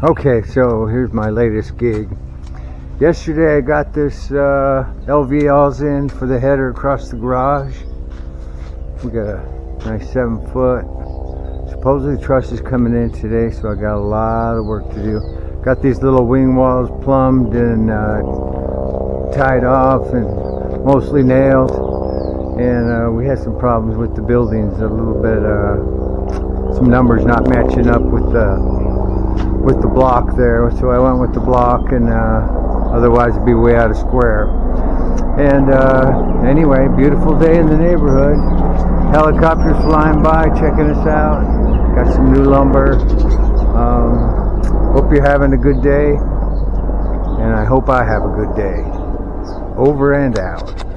Okay, so here's my latest gig. Yesterday I got this uh, LVLs in for the header across the garage. We got a nice seven foot. Supposedly truss is coming in today, so I got a lot of work to do. Got these little wing walls plumbed and uh, tied off and mostly nailed. And uh, we had some problems with the buildings, a little bit, uh, some numbers not matching up with the with the block there so I went with the block and uh, otherwise it'd be way out of square. And uh, anyway beautiful day in the neighborhood. Helicopters flying by checking us out. Got some new lumber. Um, hope you're having a good day and I hope I have a good day. Over and out